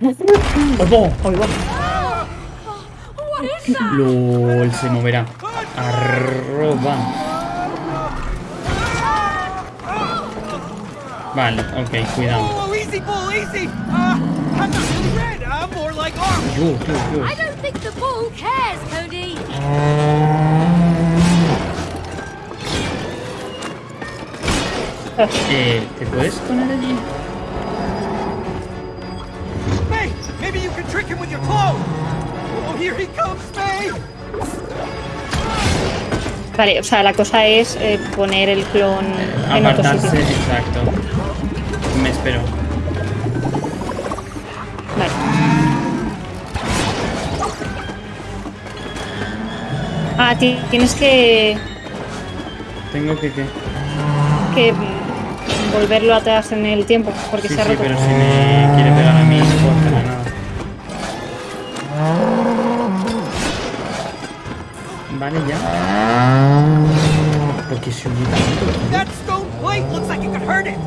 ¡Oigo! Oigo. LOL, se moverá. Arroba. Vale, ok, cuidado. Oh, easy, bull, easy. Uh, I'm not really him with your clothes. Oh, here he comes, May. Vale, o sea, la cosa es eh, poner el clon en otro Apartarse, sitio. exacto. Me espero. Vale. Ah, ti- tienes que, Tengo que que. que volverlo atrás en el tiempo, porque Sí, se ha sí, roto. pero si me quiere pegar a mí, no could hurt it.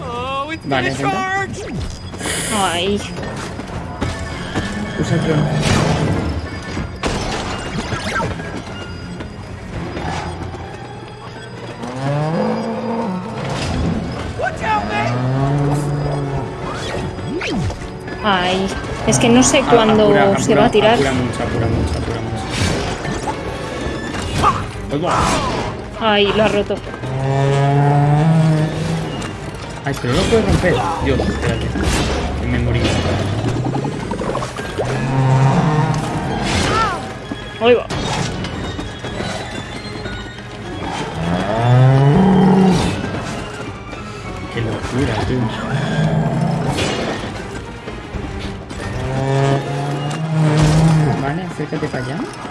Oh, it's Vale, gonna venga. charge. Ay, Usa May. ay. Es que no sé A- cuándo apura, se apura, va a tirar. Apura mucho, apura mucho, apura mucho. Oigo. Ay, lo ha roto. Ay, pero no lo puedes romper. Dios, espérate. Que me morí. Ahí va. Qué locura. Vale, acércate para allá.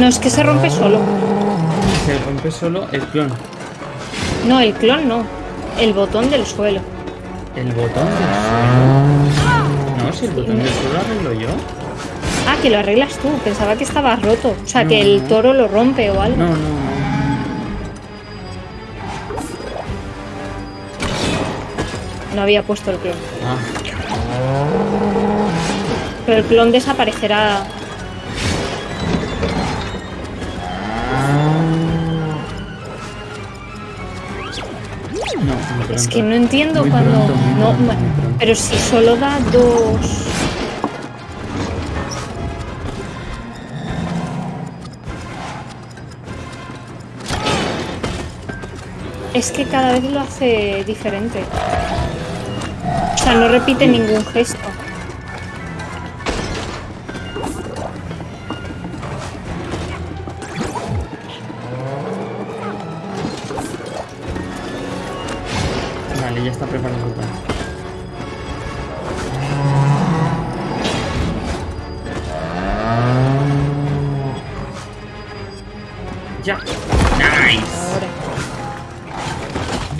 No, es que se rompe solo. Se rompe solo el clon. No, el clon no. El botón del suelo. El botón del suelo. No, si el botón del suelo lo arreglo yo. Ah, que lo arreglas tú. Pensaba que estaba roto. O sea, que el toro lo rompe o algo. No, no, no. No había puesto el clon. Ah, Pero el clon desaparecerá. Es que no entiendo Muy cuando. pronto, no, pronto, pero si solo da dos. Es que cada vez lo hace diferente. O sea, no repite ningún gesto.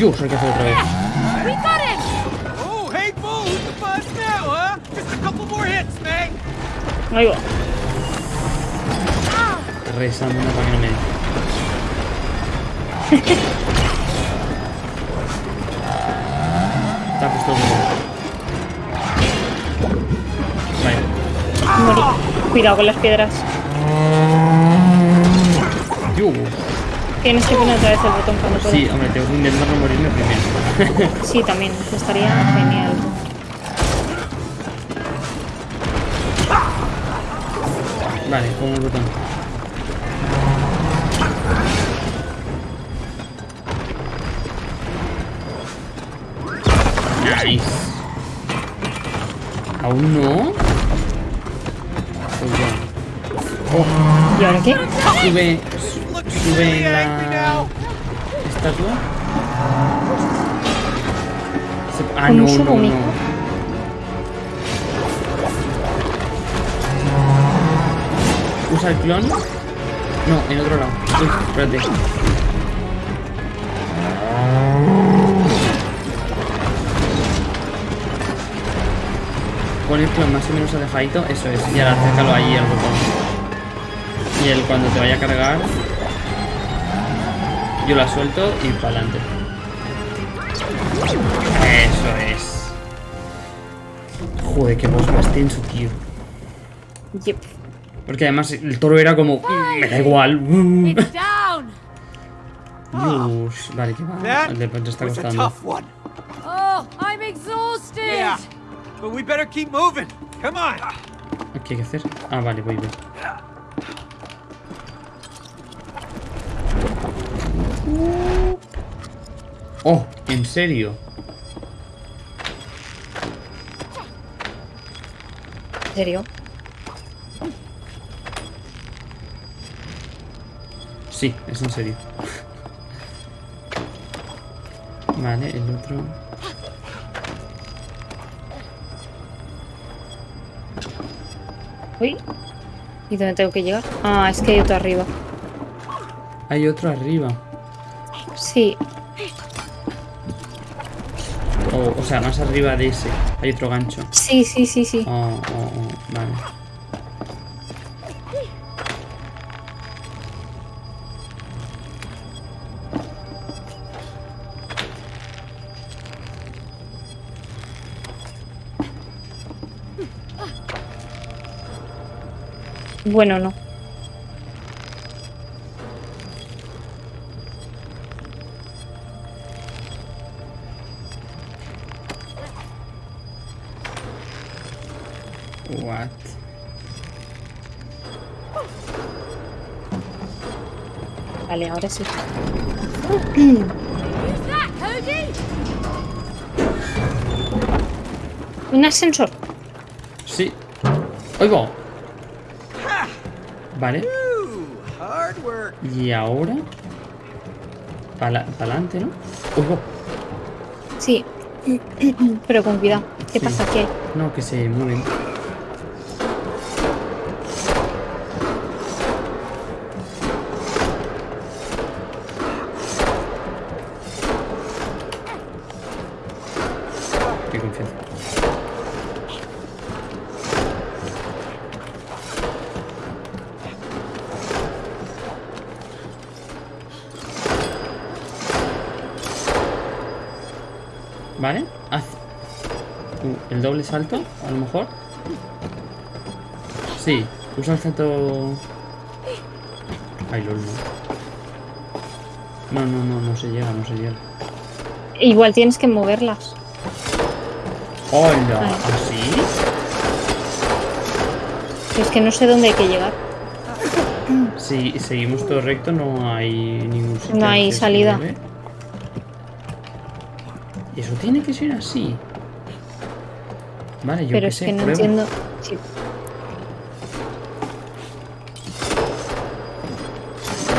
Dios, hay que hacer otra vez. We got him! Oh, hey, bull, who's the buzz now, huh? Just a couple more hits, May. Ahí va. Rezando una para que no me dé. Está todo. Vale. Cuidado con las piedras. Dios. Tienes que poner otra vez el botón cuando puedas. Sí, hombre, tengo que intentar no morirme primero. Sí, también. Estaría genial. vale, pongo el botón. Nice. ¿Aún no? Pues ya. Oh, ¿Y ahora qué? sube, Looking sube really en angry la estatua. Ah, ¿Cómo no, no, no. ¿Usa el clon? No, en otro lado. Uy, espérate. pon el clon más o menos alejadito, eso es, y ahora acércalo ahí al botón. Y él cuando te vaya a cargar, yo la suelto y para adelante. Eso es. Joder, qué voz más tenso, tío. Yep. Porque además el toro era como, "Mm, me da igual. mm". It's down. Dios, vale, que va. El de te está costando. tough one. Oh, I'm exhausted. Yeah, but we better keep moving. Come on. ¿Qué hay que hacer? Ah, vale, voy, voy. Oh, ¿en serio? ¿En serio? Sí, es en serio. Vale, el otro. Uy. ¿Y dónde tengo que llegar? Ah, es que hay otro arriba. Hay otro arriba. Sí. O, o sea, más arriba de ese. Hay otro gancho. Sí, sí, sí, sí. Oh, oh, oh, vale. Bueno, no. Ahora sí. Cody? Un ascensor. Sí. Oigo. Vale. Ooh, hard work. Y ahora. Para adelante, ¿no? Oigo. Sí. Pero con cuidado. ¿Qué Sí. pasa aquí? No, que se mueven. ¿Vale? Haz Uh, el doble salto, a lo mejor. Sí, usa el salto. Ay, lol, no. No, no, no, no se llega, no se llega. Igual tienes que moverlas. ¡Hola! ¿Así? Es que no sé dónde hay que llegar. Si seguimos todo recto, no hay ningún sitio. No hay salida. Eso tiene que ser así. Vale, yo Pero qué es sé, que no entiendo. Sí.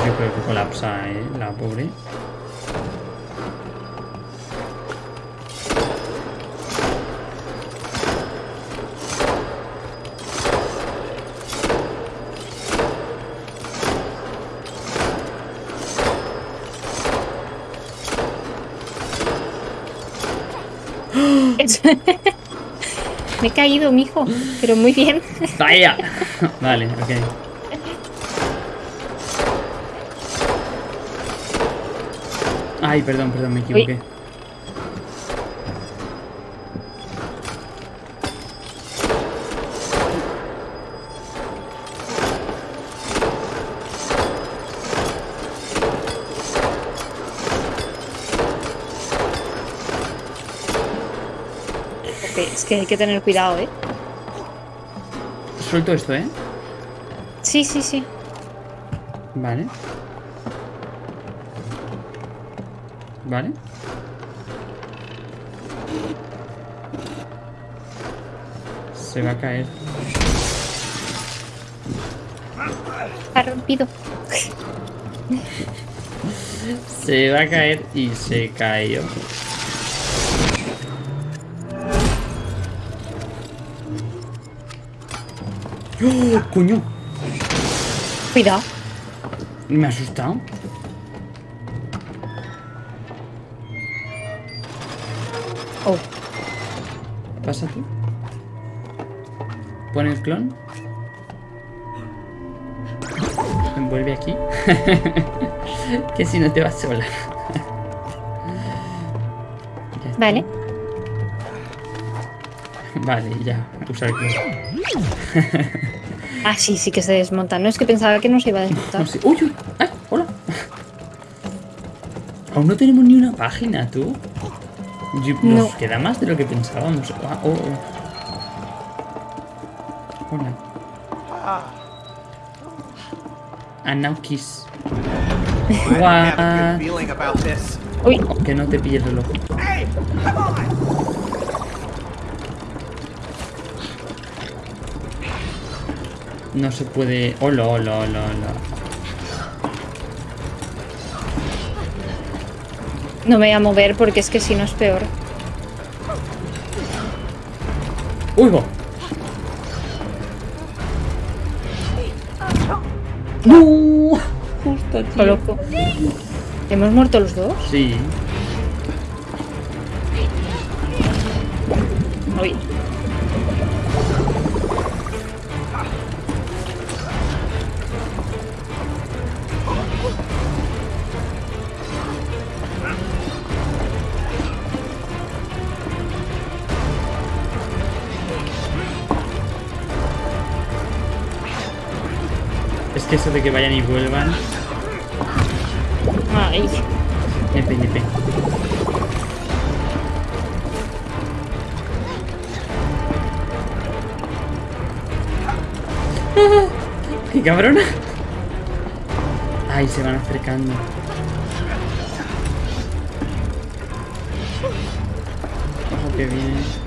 Yo creo que colapsa, ¿eh? La pobre. Me he caído, mijo. Pero muy bien. ¡Vaya! vale, ok. Ay, perdón, perdón, me equivoqué. Es que hay que tener cuidado, ¿eh? Suelto esto, ¿eh? Sí, sí, sí. Vale. Vale. Se va a caer. Ha rompido. Se va a caer y se cayó. ¡Oh, coño! Cuidado. Me ha asustado. Oh, Pasa tú. Pon el clon. Vuelve aquí. que si no te vas sola. Vale. Vale, ya. Usa el clon. Ah, sí, sí que se desmonta. No es que pensaba que no se iba a desmontar. No sé. ¡Uy, uy! ¡Ay! ¡Hola! Aún no tenemos ni una página, tú. Nos No. queda más de lo que pensábamos. Ah, oh, oh. Hola. And now kiss. What? Uy, Oh, que no te pille el reloj. Hey, come on! No se puede. Hola, hola, hola, hola. no me voy a mover porque es que si no es peor. ¡Uy, va! ¡No! Justo, Qué loco. ¿Hemos muerto los dos? Sí. Que eso de que vayan y vuelvan. Ay. Nepe, nepe. ¡Qué cabrona! Ay, se van acercando. Ojo que viene.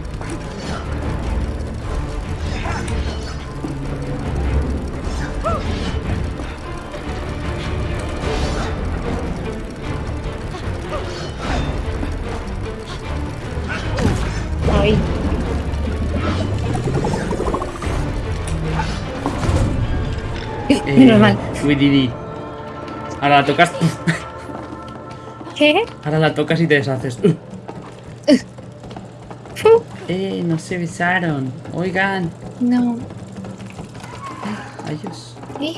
Ay. Menos mal. Ahora la tocas. ¿Qué? Ahora la tocas y te deshaces. Eh, no se besaron. Oigan. No. Adiós. ¿Eh?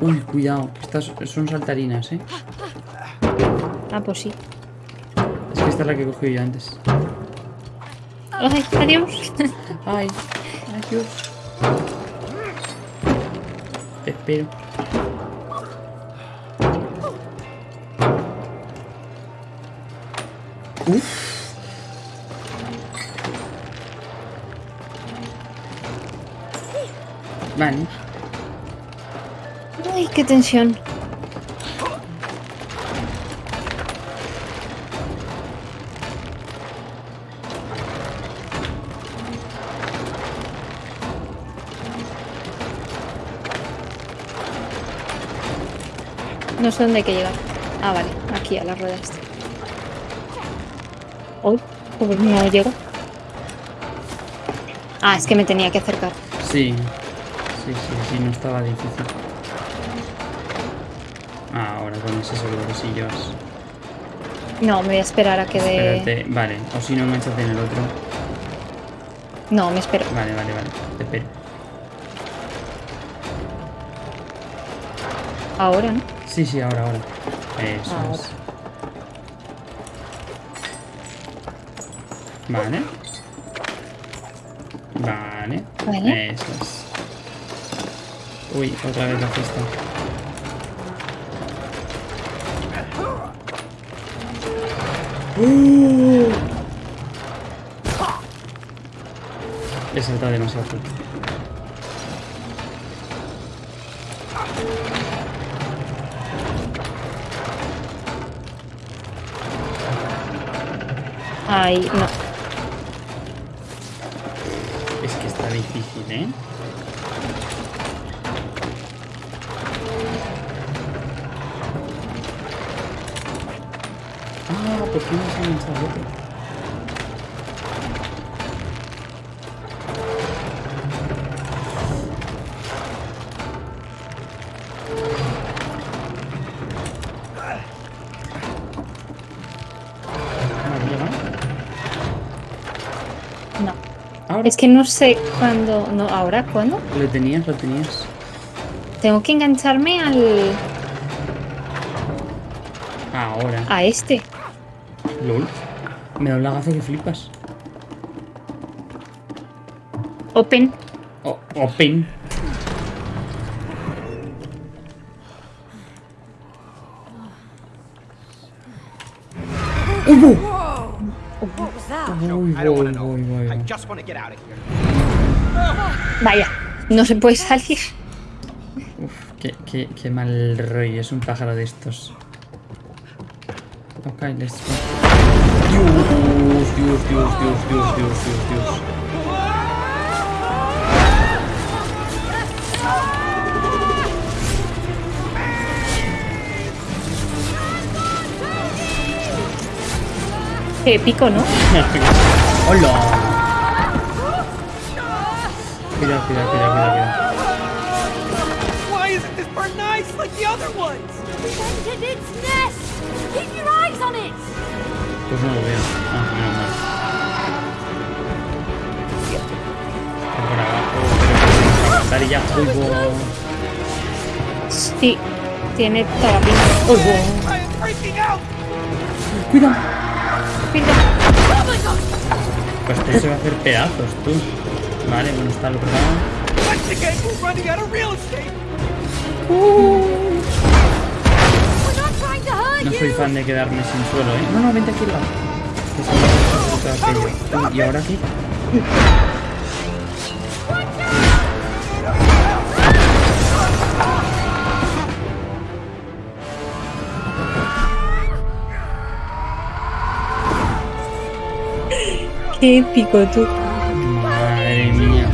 Uy, cuidado. Estas son saltarinas, eh. Ah, pues sí. Es que esta es la que cogí yo antes. Ay, adiós. Ay, adiós. Te espero. Uf. Vale. Ay, qué tensión. Sé dónde hay que llegar. Ah, vale, aquí a la rueda esta. Uy, pues no llego. Ah, es que me tenía que acercar. Sí. Sí, sí, sí, no estaba difícil. Ah, ahora con ese sí yo. No, me voy a esperar a que dé. Espérate, vale. O si no, enganchate en el otro. No, me espero. Vale, vale, vale. Te espero. Ahora, ¿no? Sí, sí, ahora, ahora. Eso Ahora. es. Vale. Vale. Vale. Eso es. Uy, otra vez la fiesta. ¡Uh! He saltado demasiado fuerte. Ay, no. Es que está difícil, ¿eh? Ah, ¿por qué no se ha lanzado Es que no sé cuándo. No, ahora, ¿cuándo? Lo tenías, lo tenías. Tengo que engancharme al. Ahora. a este. LOL. Me da un lagazo que flipas. Open. O- open. Voy, to know. voy, voy, I voy. just want to get out of here. Vaya. No se puede salir. Uf, qué, qué, qué mal rollo. Es un pájaro de estos. Ok, let's go. Dios, Dios, Dios, Dios, Dios, Dios, Dios, Dios. Qué épico, ¿no? ¡Hola! Cuidado, cuidado, cuidado, cuidado, cuidado. Why isn't this bird nice like the other ones? Its nest! Keep your eyes on it! Pues no lo veo. Ah, menos mal. Por abajo, pero y ya. Uy. Sí. Tiene toda la pinta. Uy, bo. I am freaking out! Cuidado. Pues este se va a hacer pedazos, tú. Vale, bueno, está lo otro lado. Once again, we're running out of real estate! We're not trying to hurt No soy fan de quedarme sin suelo, ¿eh? No, no, vente aquí al lado. Que se me Qué épico, tú. Madre mía.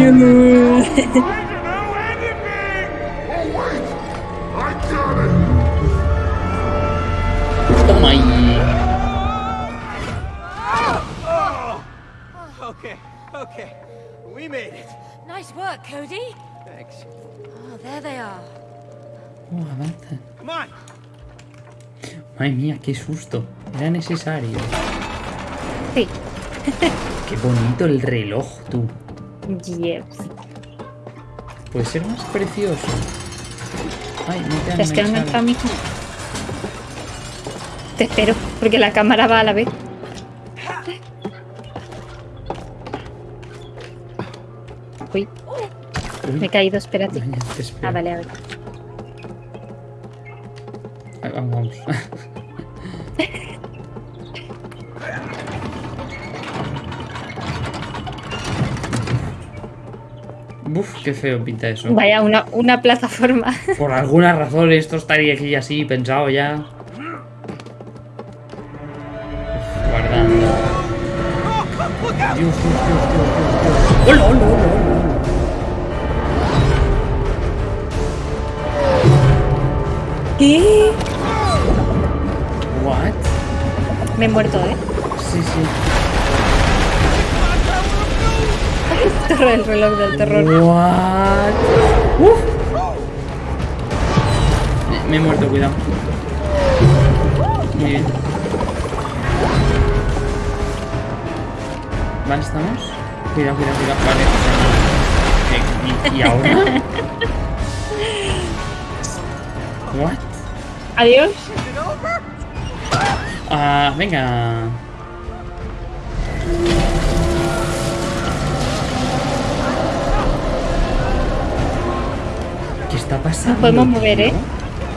Toma Madre mía, qué susto. Era necesario. Sí. Qué bonito el reloj, tú. Yes. Puede ser más precioso. Ay, no te han ¿Te has quedado enganchado. enganchado, mijo? Te espero, porque la cámara va a la vez. Uy, Uy, me he caído, espérate. Ah, vale, a ver. Vamos, vamos. Uf, qué feo pinta eso. Vaya, una, una plataforma. Por alguna razón esto estaría aquí así pensado ya. Uf, guardando. Dios, Dios, Dios, Dios, Dios, Dios. ¡Hola, hola, hola, hola! ¿Qué? What? Me he muerto, ¿eh? Sí, sí. el reloj del terror. What? Uf. Me, me he muerto, cuidado. Muy bien. Vale, estamos. Cuidado, cuidado, cuidado. Vale. ¿Y, y ahora? What? Adiós. Ah, venga. Está pasando? Nos podemos mover, ¿eh?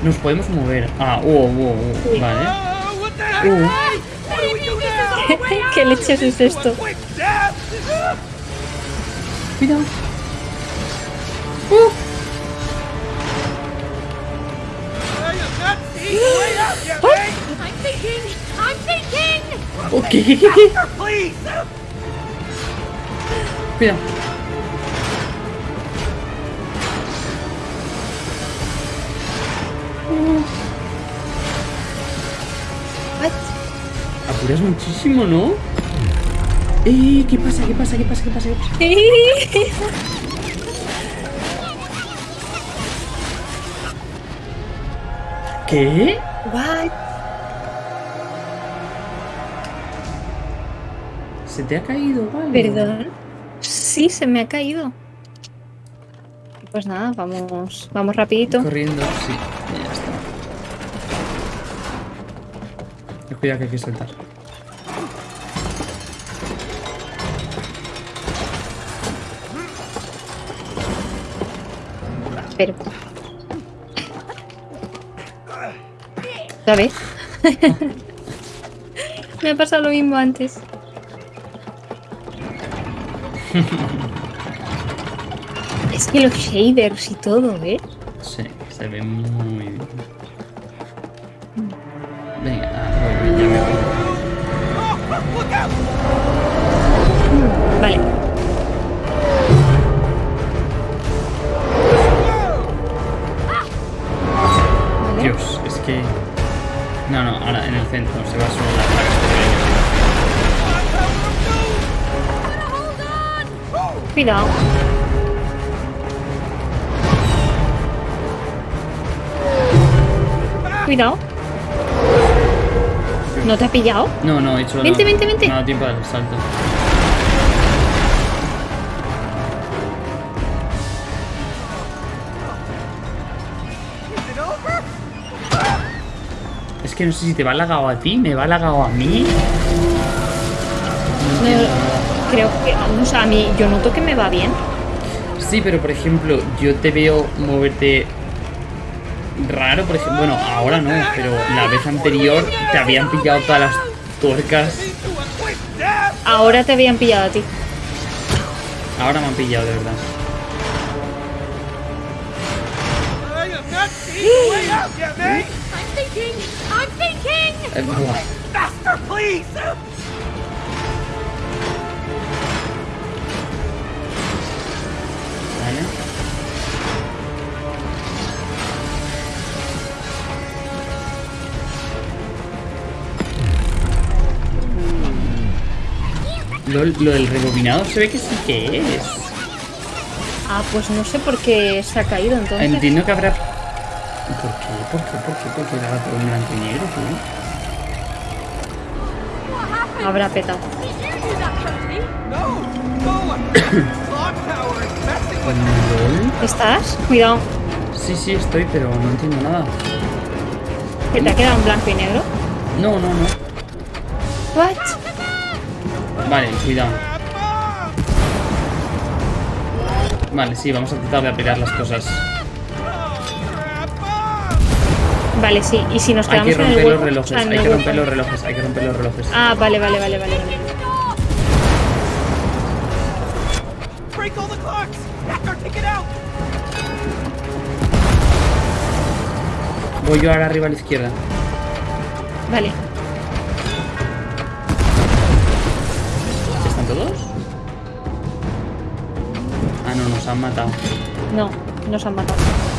Nos podemos mover. Ah, uh, uh, uh, Vale. Oh? Uh. Do we do now? ¿Qué leches es esto? Cuidado. I am not Apuras muchísimo, ¿no? ¡Eh! ¿Qué pasa? ¿Qué pasa? ¿Qué pasa? ¿Qué pasa? ¿Qué pasa? ¿Qué? What? ¿Se te ha caído algo? Perdón. Sí, se me ha caído. Pues nada, vamos, vamos rapidito. Corriendo, sí. ya está. Cuidado que hay que saltar. Pero. ¿Otra vez? me ha pasado lo mismo antes. es que los shaders y todo, ¿eh? Sí, se ve muy bien. Venga, ya me voy. Vale. No, ahora en el centro se va solo la plaga Cuidado. Cuidado. ¿No te ha pillado? No, no, he hecho... Vente, no, vente, vente. No, tiempo al salto. Es que no sé si te va lagado a ti, me va lagado a mí. No, creo que, o sea, a mí, yo noto que me va bien. Sí, pero por ejemplo, yo te veo moverte raro, por ejemplo. Bueno, ahora no, pero la vez anterior te habían pillado todas las tuercas. Ahora te habían pillado a ti. Ahora me han pillado, de verdad. Eh. Faster, please! Vale. Lo, lo del rebobinado se ve que sí que es. Ah, pues no sé por qué se ha caído entonces. Entiendo que habrá... ¿Por qué? ¿Por qué? ¿Por qué? ¿Por qué todo en blanco y negro, tío? Habrá petado. ¿Estás? Cuidado. Sí, sí, estoy, pero no entiendo nada. Que te ha quedado en blanco y negro. No, no, no. What? Vale, cuidado. Vale, sí, vamos a tratar de aplicar las cosas. Vale, sí. Y si nos Hay quedamos que en el romper los relojes, o sea, en hay que romper los relojes, hay que romper los relojes. Ah, vale, vale, vale, vale. Voy yo ahora arriba a la izquierda. Vale. ¿Están todos? Ah, no, nos han matado. No, nos han matado.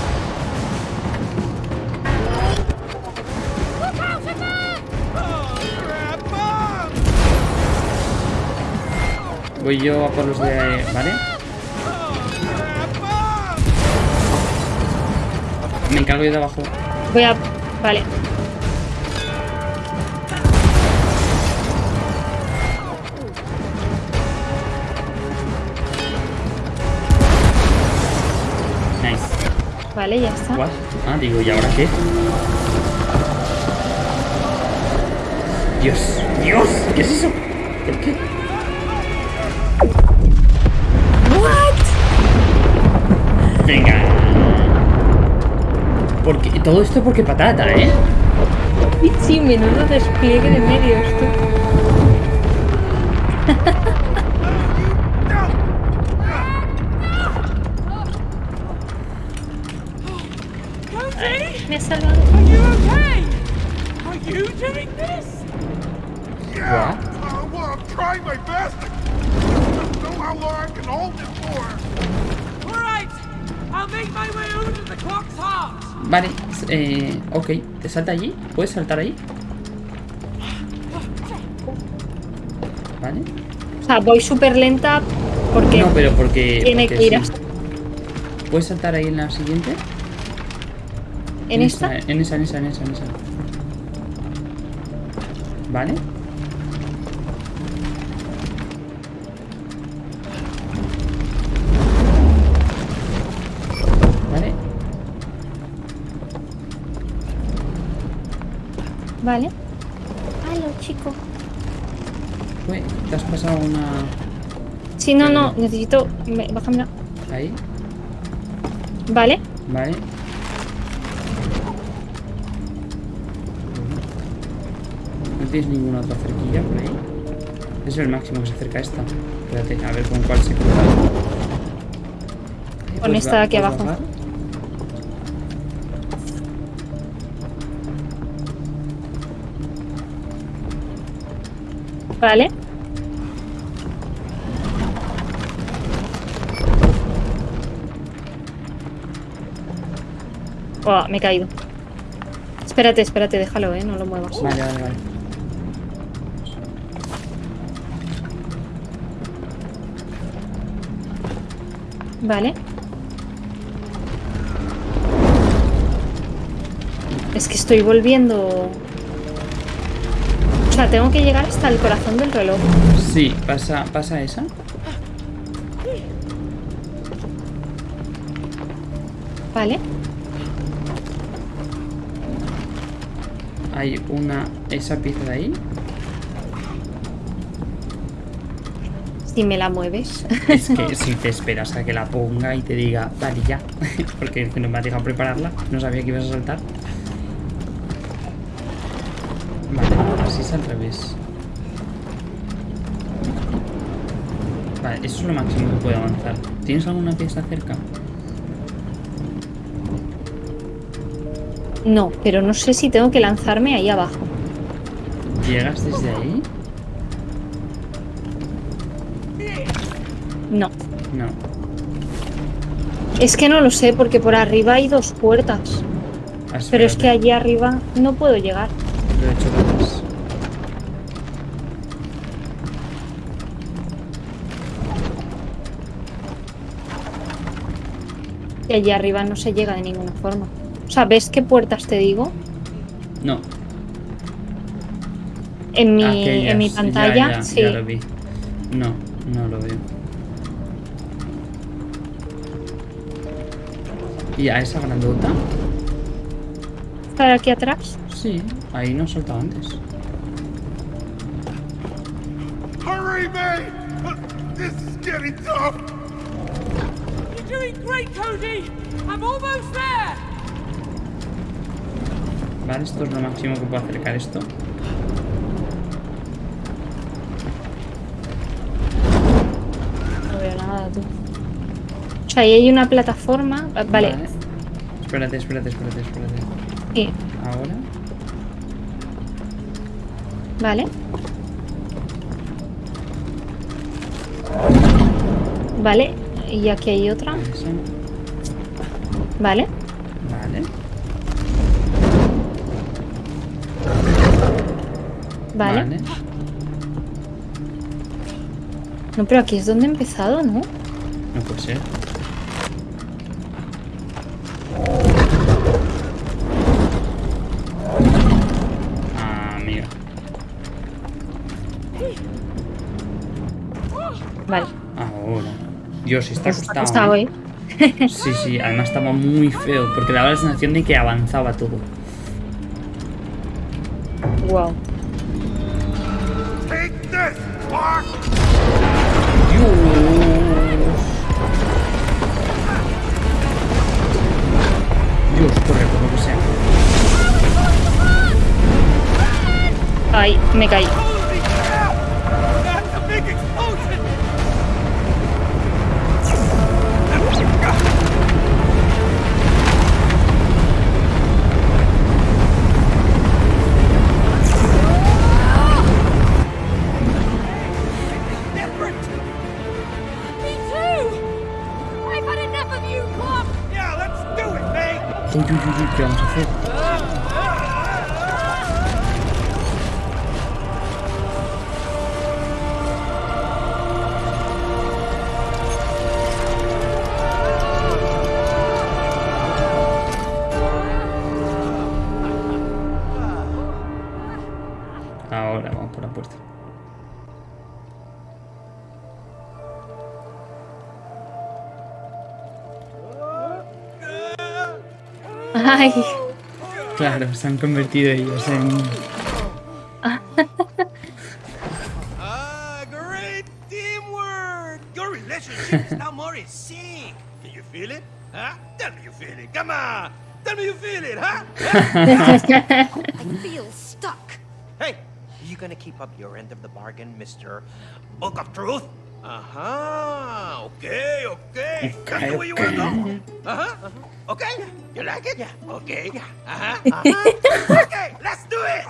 Voy yo a por los de... ¿Vale? Me encargo yo de abajo. Voy a... Vale. Nice. Vale, ya está. What? Ah, digo, ¿y ahora qué? Dios, Dios, ¿qué es eso? ¿Por qué? Venga. Porque, todo esto porque patata, ¿eh? Y sí, menudo despliegue de medios, tú. Me ha salvado. I'll make my way Vale, eh, ok. ¿Te salta allí? ¿Puedes saltar ahí? Vale. O sea, voy súper lenta porque No, pero porque... tiene porque que ir sí. ¿Puedes saltar ahí en la siguiente? ¿En esta? En esa, en esa, en esa, en esa. Vale. Vale. Halo, chico. Uy, te has pasado una... Sí, no, no. Necesito... me- Bájamela. Ahí, Vale. vale. ¿No tienes ninguna otra cerquilla por ahí? Es el máximo que se acerca a esta. Espérate, a ver con cuál se cruza. Con ¿Puedes esta de aquí puedes abajo. bajar? Vale. Oh, me he caído. Espérate, espérate, déjalo, eh. No lo muevas. Vale, vale, vale. Vale. Es que estoy volviendo... O sea, tengo que llegar hasta el corazón del reloj. Sí, pasa, pasa esa. Vale. Hay una... Esa pieza de ahí. Si me la mueves. Es que si te esperas a que la ponga y te diga, vale, ya. Porque no me ha dejado prepararla. No sabía que ibas a saltar. Es al revés. Vale, eso es lo máximo que puedo avanzar. ¿Tienes alguna pieza cerca? No, pero no sé si tengo que lanzarme ahí abajo. ¿Llegas desde ahí? No. No. Es que no lo sé porque por arriba hay dos puertas. Ah, Pero es que allí arriba no puedo llegar. Lo he hecho Y allí arriba no se llega de ninguna forma. O sea, ¿ves qué puertas te digo? No. En mi, aquellas. en mi pantalla, ya, sí. ya lo vi. No, no lo veo. ¿Y a esa grandota? ¿Está aquí atrás? Sí, ahí no he soltado antes. Hurry, May! This is getting tough! You're doing great, Cody! I'm almost there! Vale, esto es lo máximo que puedo acercar esto. No veo nada, tú. O sea, ahí hay una plataforma. Va- Vale, Espérate, espérate, espérate, espérate. sí, Ahora. vale. Vale, y aquí hay otra. Esa. Vale. Vale. Vale. No, pero aquí es donde he empezado, ¿no? No puede ser. Está costado. costado, ¿eh? ¿eh? Sí, sí, además estaba muy feo, porque daba la sensación de que avanzaba todo. Wow. Mark! Dios, corre, por lo que sea. Ay, me caí. May! Uy, uy, uy, uy, Ay, Claro, se han convertido ellos en... Ah, great teamwork! Your relationship is now more in sync. Can you feel it? Huh? Tell me you feel it. Come on. Tell me you feel it, huh? I feel stuck. Hey, are you gonna keep up your end of the bargain, Mr. Book of Truth? Uh-huh. Okay, okay. That's Okay, the way you okay. wanna go. Uh-huh. uh-huh. Okay. You like it? Yeah. Okay. Yeah. Uh-huh. uh-huh. okay, let's do it.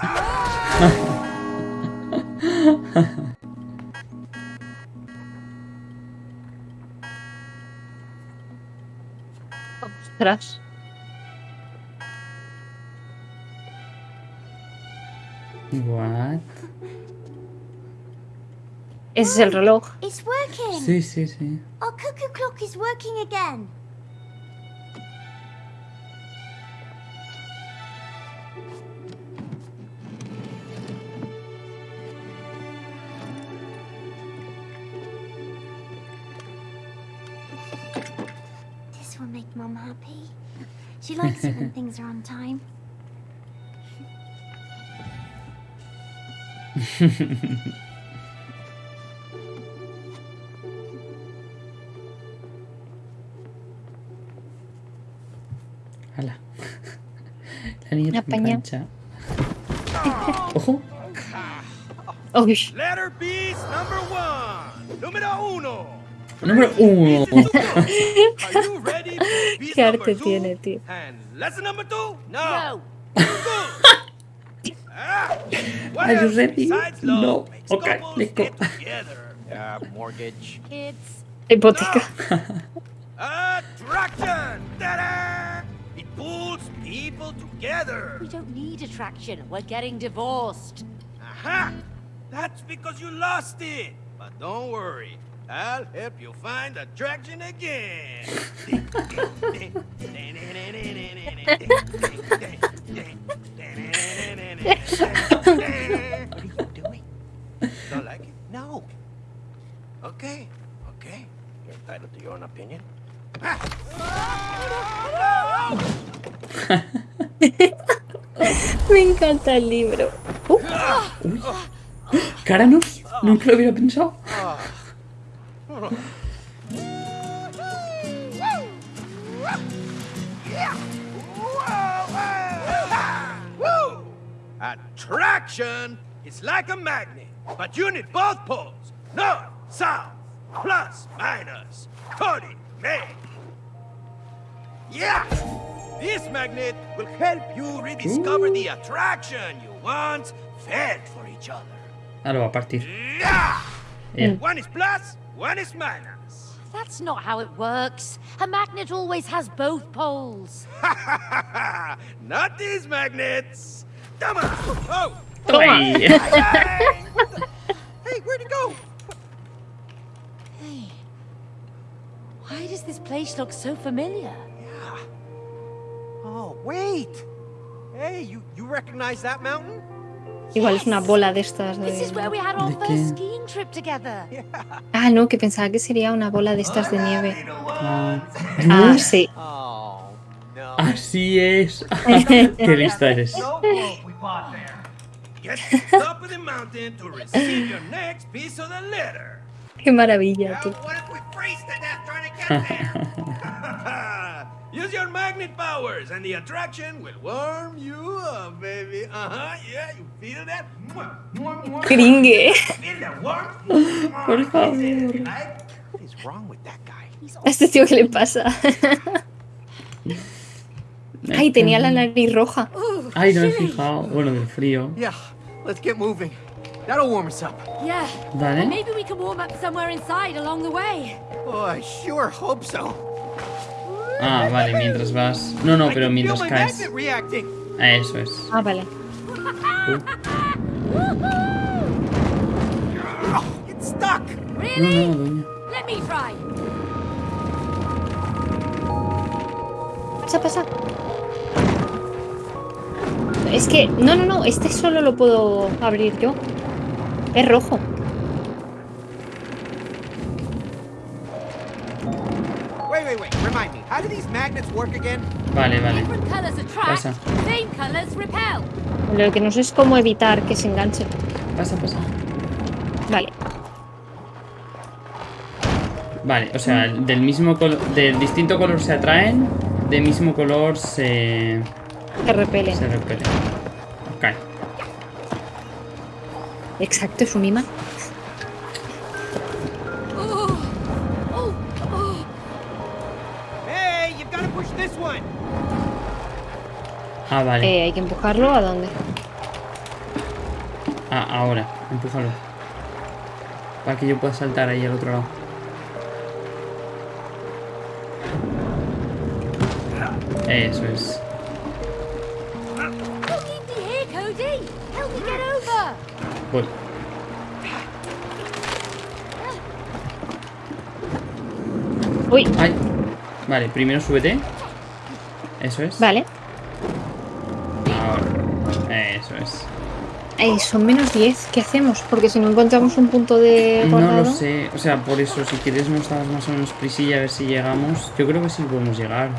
Ostras. What? Ese es el reloj. It's working. Sí, sí, sí. Our cuckoo clock is working again. This will make Mum happy. She likes it when things are on time. La niña La tan paña. cancha. Ojo. Uy, Letter B is number one. Número uno. Número uno. Qué arte tiene, tío. Are you ready? No. mortgage. Kids. hipoteca. Attraction! Ta-da! It pulls people together. We don't need attraction. We're getting divorced. Aha! That's because you lost it. But don't worry. I'll help you find attraction again. What are you doing? Don't like it? No. Okay, okay. You're entitled to your own opinion. Ah! Me encanta el libro. Uh, Caranos. Nunca lo hubiera pensado. Attraction is like a magnet, but you need both poles. North, south, plus, minus, coordinate. Yeah! This magnet will help you rediscover the attraction you once felt for each other. Ah, lo va a partir. Yeah! Yeah. One is plus, one is minus. That's not how it works. A magnet always has both poles. Not these magnets. Come on. Oh, Ay. hey, hey, where'd it go? Hey. Why does this place look so familiar? Oh, wait. Hey, you, you recognize that mountain? igual es una bola de estas This is de... where we had our ¿De first qué? skiing trip together. Ah, no, que pensaba que sería una bola de estas de nieve. Ah. Ah, sí. Oh. Así es. Qué lista eres. No boat we bought there. Get to the top of the mountain to receive your next piece of the letter. Qué maravilla, tú. what if we freeze to death trying to get there? Use your magnet powers, and the attraction will warm you up, baby. Uh huh. Yeah, you feel that? Gringue. Feel the warmth? Por favor. Like What is wrong with that guy? He's ¿A este tío qué le pasa? Ay, tenía la nariz roja. Ay, no me he fijado. Bueno, del frío. Yeah, let's get moving. That'll warm us up. Yeah. Dale. Maybe we can warm up somewhere inside along the way. Oh, I sure hope so. Ah, vale, mientras vas. No, no, pero mientras caes. Ah, Eso es. Ah, vale. No, no, doña. Pasa, pasa. Es que... No, no, no. Este solo lo puedo abrir yo. Es rojo. Wait, wait, wait. Remember remind me, how do these magnets work again? Vale, vale. Pasa. Lo que no sé es cómo evitar que se enganche. Pasa, pasa. Vale. Vale, o sea, del mismo color, del distinto color se atraen, del mismo color se, Que repelen. se repelen. Ok. Exacto, es un imán. Ah, vale. Eh, hay que empujarlo a dónde. Ah, ahora, empújalo. Para que yo pueda saltar ahí al otro lado. Eso es. Voy. Uy, Ay. Vale, primero súbete. Eso es. vale. Son menos 10. ¿Qué hacemos? Porque si no encontramos un punto de No lo sé. O sea, por eso, si quieres nos damos más o menos prisilla a ver si llegamos. Yo creo que sí podemos llegar.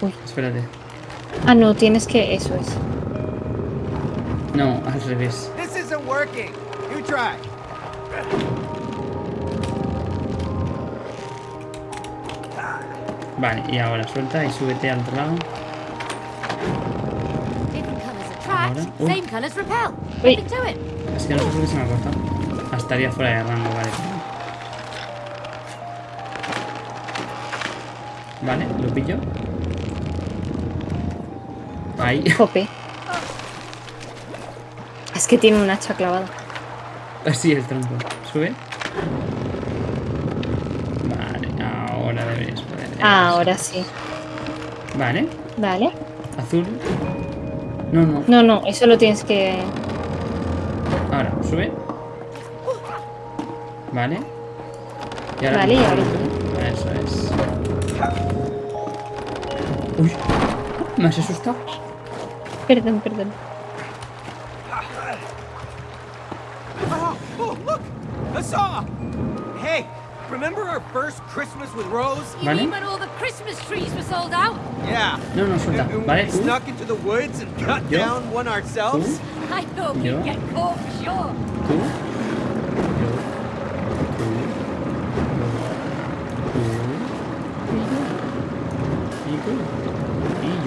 Uy. Espérate. Ah, no, tienes que... Eso es. No, al revés. This isn't working. You try. Vale, y ahora suelta y súbete al otro lado. Ahora. Uy. Es que no sé por qué se me ha cortado. Ah, estaría fuera de rango, vale. Vale, lo pillo. Ahí. Jope. Es que tiene un hacha clavada. Así el tronco. Sube. Vale, ahora deberías poder. Ahora sí. Vale, Vale. azul. No, no. No, no, eso lo tienes que... Ahora, sube. Vale. Y ahora. Vale, y ahora Eso es. Uy, me has asustado. Perdón, perdón. Remember our first Christmas with Rose? You mean when all the Christmas trees were sold out? Yeah. No, no, suelta. And- and Vale, we tú. snuck into the woods and cut Yo. down one ourselves. I thought we'd get caught for sure. Tú.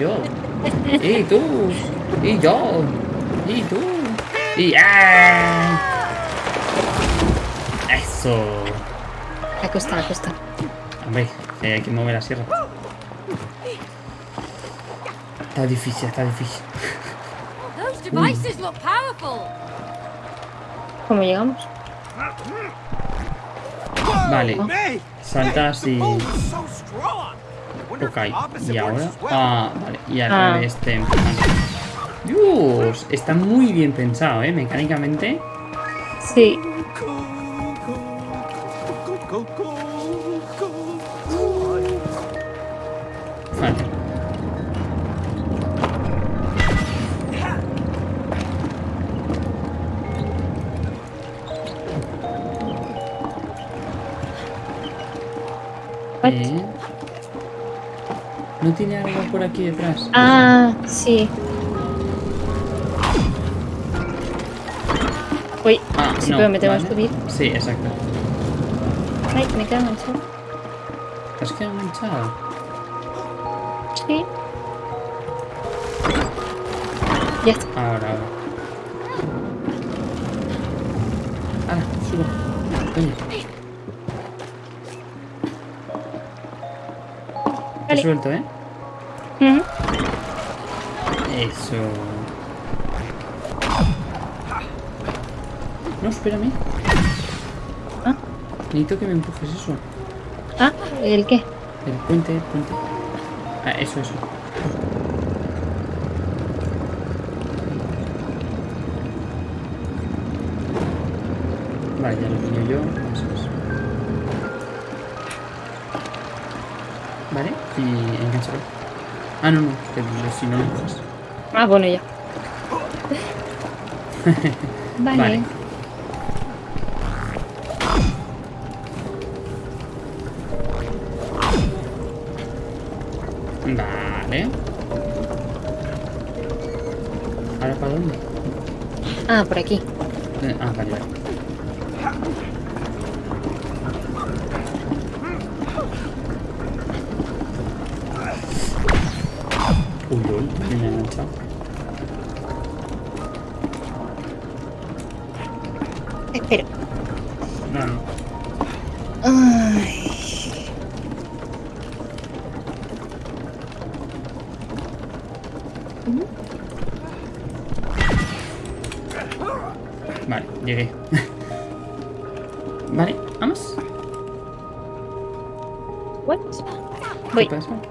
Yo. Tú. Yo. Tú. Y tú. Y tú. Y yo. Y tú. Y ¡ah! Eso. Acosta, acosta. Hombre, eh, hay que mover la sierra. Está difícil, está difícil. Those devices look powerful. ¿Cómo llegamos? Vale. May! Saltas y- Ok, y ahora. Ah, vale. Y al Ah. revés te. Dios, está muy bien pensado, ¿eh? Mecánicamente. Sí. What? Eh. ¿No tiene algo por aquí detrás? Ah, sí. Uy, Ah, sí, no, pero me tengo que vale. subir. Sí, exacto. Ay, me quedo enganchado. ¿Te has quedado enganchado? Sí. Ya está. Ahora. Ahora, Vale. suelto, ¿eh? Ujú. Eso. No, espérame. Ah. Necesito que me empujes eso. Ah, ¿el qué? El puente, el puente. Ah, eso, eso. Vale, ya lo pillo yo. Ah, no, no, que los sinónimos. Ah, bueno, ya. vale. vale. ¿Ahora para dónde? Ah, por aquí. Eh, ah, vale, vale. Uy, uy, me he enganchado. Espera. No, no. Ay. Vale, llegué. vale, vamos. What? ¿Qué Voy. pasa?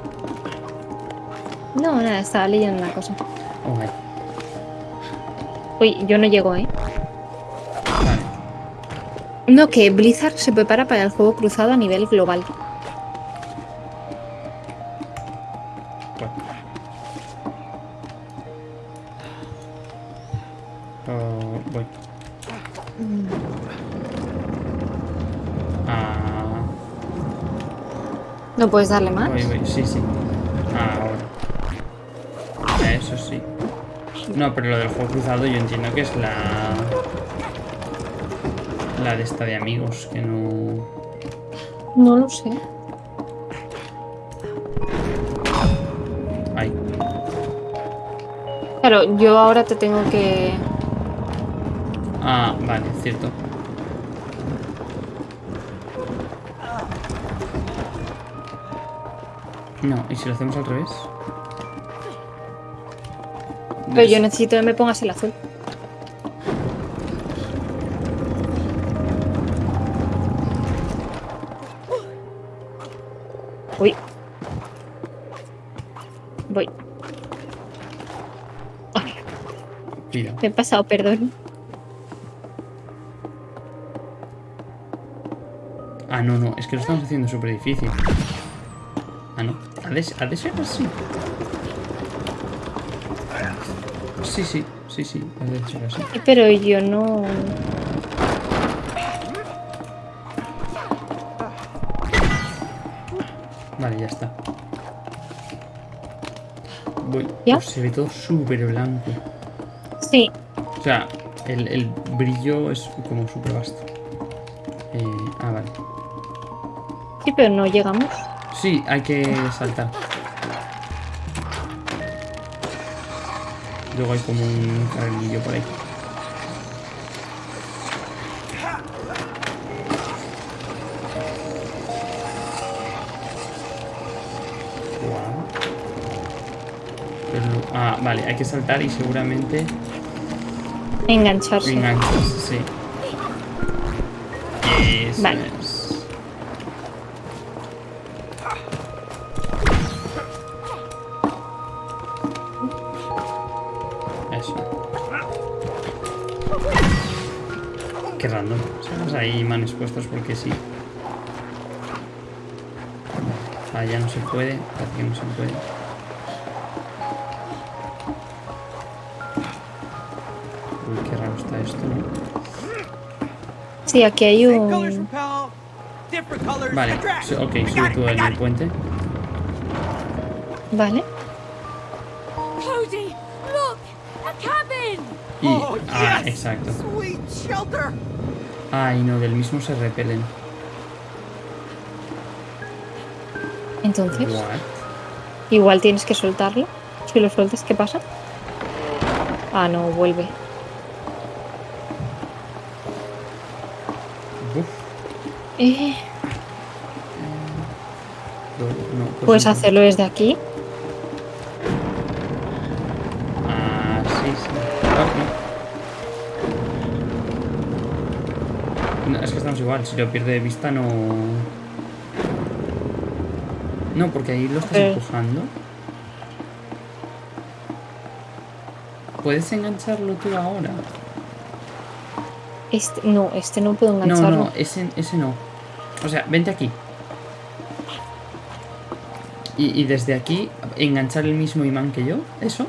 Estaba leyendo una cosa. Uy, yo no llego, ¿eh? Vale. No, que Blizzard se prepara para el juego cruzado a nivel global. Oh, voy. Ah, ¿No puedes darle más? voy, voy. Sí, sí. No, pero lo del juego cruzado yo entiendo que es la... La de esta de amigos, que no... No lo sé. Ay. Claro, yo ahora te tengo que... Ah, vale, cierto. No, ¿y si lo hacemos al revés? Pero yo necesito que me pongas el azul. Uy. Voy. Cuidado. me he pasado, perdón. Ah, no, no, es que lo estamos haciendo súper difícil. Ah, no. ¿Ha de, ha de ser así? Sí, sí, sí, sí, de así. Pero yo no... Vale, ya está. Voy. ¿Ya? Uf, se ve todo súper blanco. Sí, O sea, el, el brillo es como súper vasto. Eh, ah, vale. sí, pero no llegamos. Sí, hay que saltar. Luego hay como un carrilillo por ahí. Ah, vale, hay que saltar y seguramente Engancharse. enganchas, sí. Eso Vale. es. Estamos ahí manos puestos porque sí. Allá no se puede, aquí no se puede. Uy, qué raro está esto, ¿no? Sí, aquí hay un... repel, different colors Vale, ok, sube tú el puente. Vale. Cody, look! A cabin! Y. Oh, ah, exacto. Ay, no, del mismo se repelen. Entonces, What? igual tienes que soltarlo. Si lo sueltas, ¿qué pasa? Ah, no, vuelve. Uf, Eh, no, no, pues puedes no. hacerlo desde aquí. Igual, si lo pierde de vista no... No, porque ahí lo estás empujando. ¿Puedes engancharlo tú ahora? Este, no, este no puedo No, engancharlo. no, ese, ese no. O sea, vente aquí. Y, y desde aquí enganchar el mismo imán que yo, ¿eso?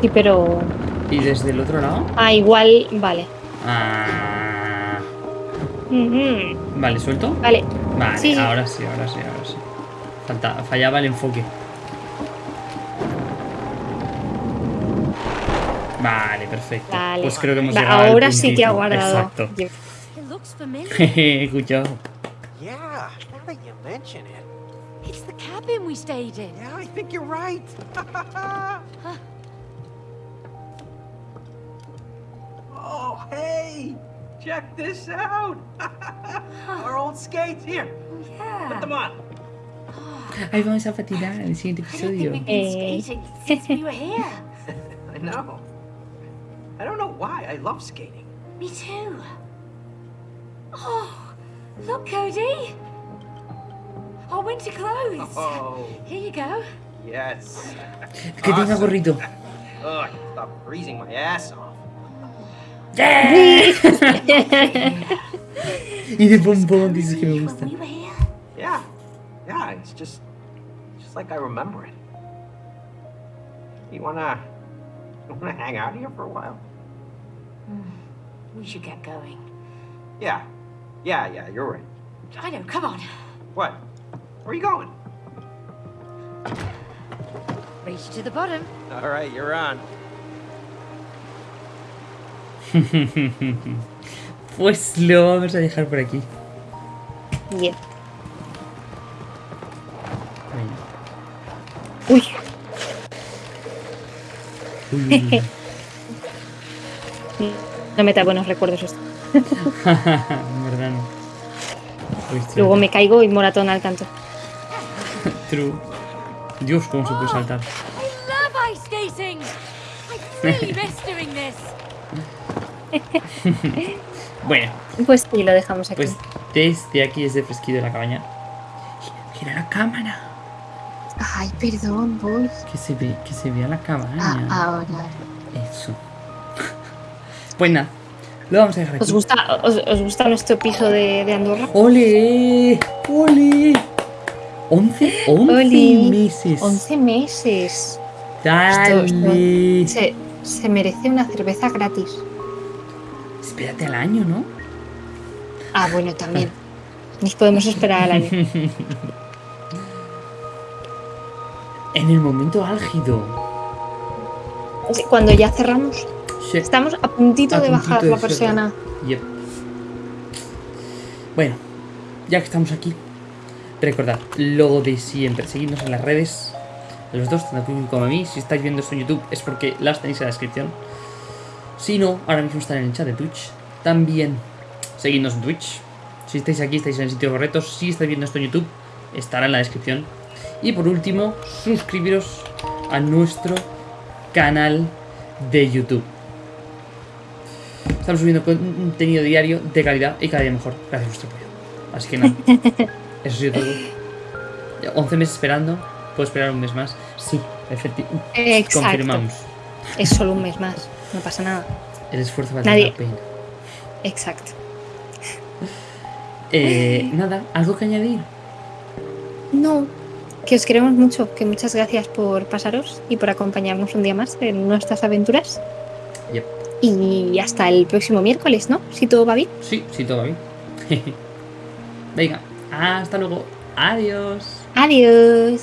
Sí, pero... Y desde el otro lado. Ah, igual... Vale. Ah, Ujú. vale, suelto. Vale. Vale, Sí, ahora sí, ahora sí, ahora sí. Falta, fallaba el enfoque. Vale, perfecto. Vale. Pues creo que hemos Va, llegado al ahora sí que ha guardado. Exacto. Jeje, Escuchado. Yeah, now that you mention it. it's the cabin we stayed in. Yeah, I think you're right. oh, hey! Check this out! Our old skates. Here, put Yeah. them on. Ahí vamos a patinar en el siguiente I don't episodio. think we've been Eh. skating since we were here. I know. I don't know why. I love skating. Me too. Oh, look, Cody. Our winter clothes. Oh, Here you go. yes. Que tenga Awesome. gorrito. Ugh, stop freezing my ass off. Y de pompón dices que me When gusta. we were here. Yeah, yeah. It's just, just like I remember it. You wanna, you wanna hang out here for a while? Hmm. We should get going. Yeah, yeah, yeah. You're right. I know, come on. What? Where are you going? Reach to the bottom. All right, you're on. Pues lo vamos a dejar por aquí. Bien. Uy, Uy, no me trae buenos recuerdos esto. Verdad no. Uy, tío. Luego me caigo y moratón al canto. True. Dios, cómo se puede saltar. Bueno, Pues sí, lo dejamos aquí. pues desde aquí, desde fresquito de la cabaña. Gira la cámara. Ay, perdón, voy. Que se ve, que se vea la cabaña. Ah, ahora. Eso. Pues nada, lo vamos a dejar aquí. ¿Os gusta, os, os gusta nuestro piso de, de Andorra? ¡Ole! ¡Ole! 11, 11 Oli. meses. 11 meses. Dale. Esto- Se, se merece una cerveza gratis. Espérate al año, ¿no? Ah, bueno, también. Nos podemos esperar al año. En el momento álgido. Sí, Cuando ya cerramos, Sí. estamos a puntito A de puntito bajar de la persiana. Yep. Bueno, ya que estamos aquí, recordad lo de siempre, seguidnos en las redes, los dos, tanto Kevin como a mí. Si estáis viendo esto en YouTube es porque las tenéis en la descripción. Si no, ahora mismo están en el chat de Twitch. También seguidnos en Twitch. Si estáis aquí, estáis en el sitio correcto. Si estáis viendo esto en YouTube, estará en la descripción. Y por último, suscribiros a nuestro canal de YouTube. Estamos subiendo contenido diario de calidad y cada día mejor, gracias a vuestro apoyo. Así que nada, eso ha sido todo. Ya 11 meses esperando, puedo esperar un mes más. Sí, efectivamente. Confirmamos. Es solo un mes más, no pasa nada. El esfuerzo vale Nadie- la pena. Exacto. Eh, nada, ¿algo que añadir? No, que os queremos mucho, que muchas gracias por pasaros y por acompañarnos un día más en nuestras aventuras. Yep. Y hasta el próximo miércoles, ¿no? Si todo va bien. Sí, sí, todo va bien. Venga, hasta luego. Adiós. Adiós.